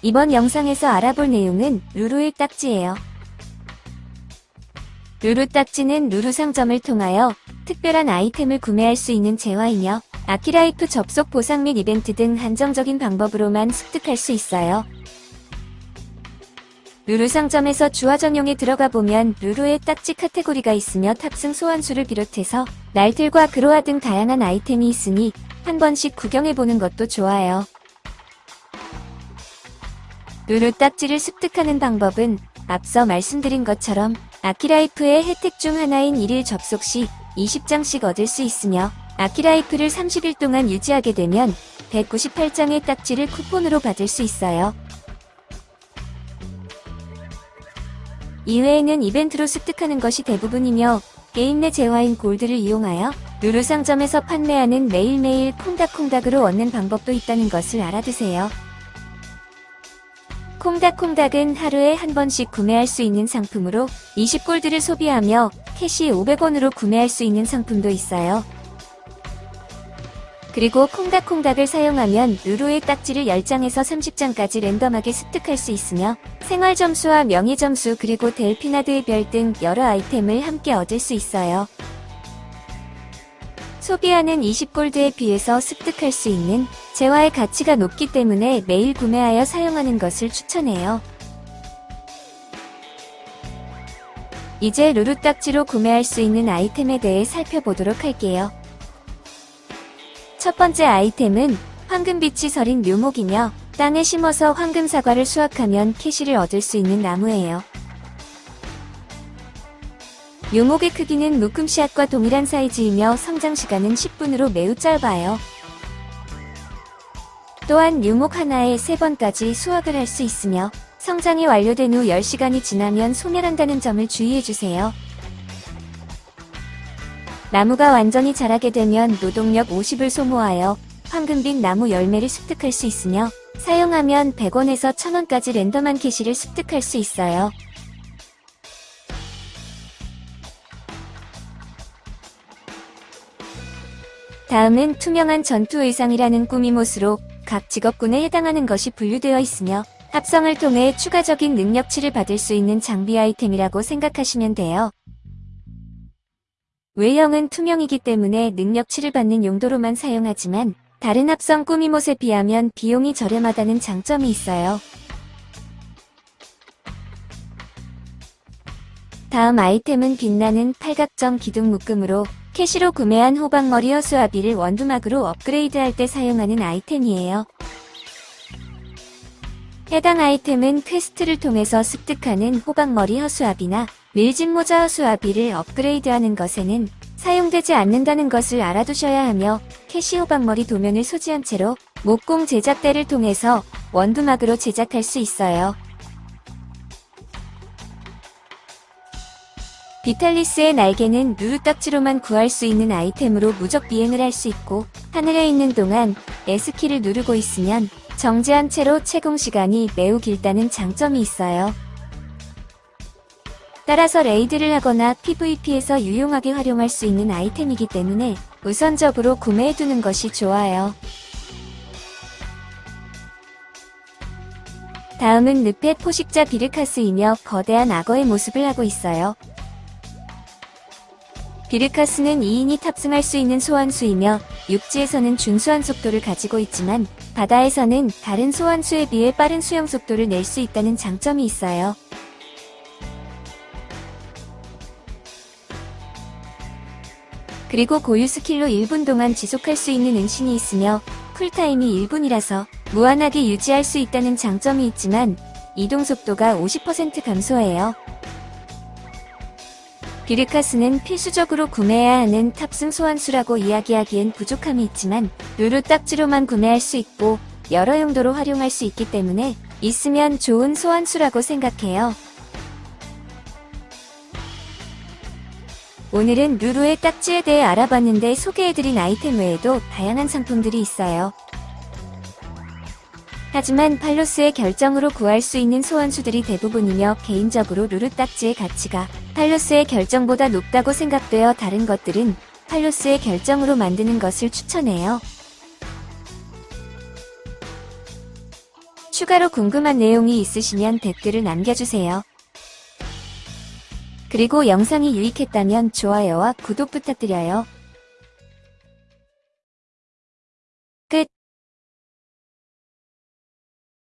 이번 영상에서 알아볼 내용은 루루의 딱지예요. 루루 딱지는 루루 상점을 통하여 특별한 아이템을 구매할 수 있는 재화이며 아키라이프 접속 보상 및 이벤트 등 한정적인 방법으로만 습득할 수 있어요. 루루 상점에서 주화 전용에 들어가 보면 루루의 딱지 카테고리가 있으며 탑승 소환수를 비롯해서 날틀과 그로아 등 다양한 아이템이 있으니 한 번씩 구경해보는 것도 좋아요. 루루 딱지를 습득하는 방법은 앞서 말씀드린 것처럼 아키라이프의 혜택 중 하나인 1일 접속 시 20장씩 얻을 수 있으며 아키라이프를 30일 동안 유지하게 되면 198장의 딱지를 쿠폰으로 받을 수 있어요. 이외에는 이벤트로 습득하는 것이 대부분이며 게임 내 재화인 골드를 이용하여 루루 상점에서 판매하는 매일매일 콩닥콩닥으로 얻는 방법도 있다는 것을 알아두세요. 콩닥콩닥은 하루에 한 번씩 구매할 수 있는 상품으로 20골드를 소비하며 캐시 500원으로 구매할 수 있는 상품도 있어요. 그리고 콩닥콩닥을 사용하면 루루의 딱지를 10장에서 30장까지 랜덤하게 습득할 수 있으며 생활 점수와 명예 점수 그리고 델피나드의 별 등 여러 아이템을 함께 얻을 수 있어요. 소비하는 20골드에 비해서 습득할 수 있는 재화의 가치가 높기 때문에 매일 구매하여 사용하는 것을 추천해요. 이제 루루 딱지로 구매할 수 있는 아이템에 대해 살펴보도록 할게요. 첫 번째 아이템은 황금빛이 서린 묘목이며 땅에 심어서 황금 사과를 수확하면 캐시를 얻을 수 있는 나무예요. 묘목의 크기는 묶음씨앗과 동일한 사이즈이며 성장 시간은 10분으로 매우 짧아요. 또한 묘목 하나에 3번까지 수확을 할 수 있으며 성장이 완료된 후 10시간이 지나면 소멸한다는 점을 주의해주세요. 나무가 완전히 자라게 되면 노동력 50을 소모하여 황금빛 나무 열매를 습득할 수 있으며 사용하면 100원에서 1000원까지 랜덤한 캐시를 습득할 수 있어요. 다음은 투명한 전투 의상이라는 꾸미못으로 각 직업군에 해당하는 것이 분류되어 있으며 합성을 통해 추가적인 능력치를 받을 수 있는 장비 아이템이라고 생각하시면 돼요. 외형은 투명이기 때문에 능력치를 받는 용도로만 사용하지만 다른 합성 꾸미못에 비하면 비용이 저렴하다는 장점이 있어요. 다음 아이템은 빛나는 팔각정 기둥 묶음으로 캐시로 구매한 호박머리 허수아비를 원두막으로 업그레이드할 때 사용하는 아이템이에요. 해당 아이템은 퀘스트를 통해서 습득하는 호박머리 허수아비나 밀짚모자 허수아비를 업그레이드하는 것에는 사용되지 않는다는 것을 알아두셔야 하며 캐시 호박머리 도면을 소지한 채로 목공 제작대를 통해서 원두막으로 제작할 수 있어요. 비탈리스의 날개는 누르딱지로만 구할 수 있는 아이템으로 무적 비행을 할 수 있고 하늘에 있는 동안 S키를 누르고 있으면 정지한 채로 채공 시간이 매우 길다는 장점이 있어요. 따라서 레이드를 하거나 PVP에서 유용하게 활용할 수 있는 아이템이기 때문에 우선적으로 구매해두는 것이 좋아요. 다음은 늪의 포식자 비르카스이며 거대한 악어의 모습을 하고 있어요. 비르카스는 2인이 탑승할 수 있는 소환수이며 육지에서는 준수한 속도를 가지고 있지만 바다에서는 다른 소환수에 비해 빠른 수영 속도를 낼 수 있다는 장점이 있어요. 그리고 고유 스킬로 1분 동안 지속할 수 있는 은신이 있으며 쿨타임이 1분이라서 무한하게 유지할 수 있다는 장점이 있지만 이동 속도가 50% 감소해요. 비르카스는 필수적으로 구매해야 하는 탑승 소환수라고 이야기하기엔 부족함이 있지만 루루 딱지로만 구매할 수 있고 여러 용도로 활용할 수 있기 때문에 있으면 좋은 소환수라고 생각해요. 오늘은 루루의 딱지에 대해 알아봤는데 소개해드린 아이템 외에도 다양한 상품들이 있어요. 하지만 팔로스의 결정으로 구할 수 있는 소환수들이 대부분이며 개인적으로 루루 딱지의 가치가 팔로스의 결정보다 높다고 생각되어 다른 것들은 팔로스의 결정으로 만드는 것을 추천해요. 추가로 궁금한 내용이 있으시면 댓글을 남겨주세요. 그리고 영상이 유익했다면 좋아요와 구독 부탁드려요.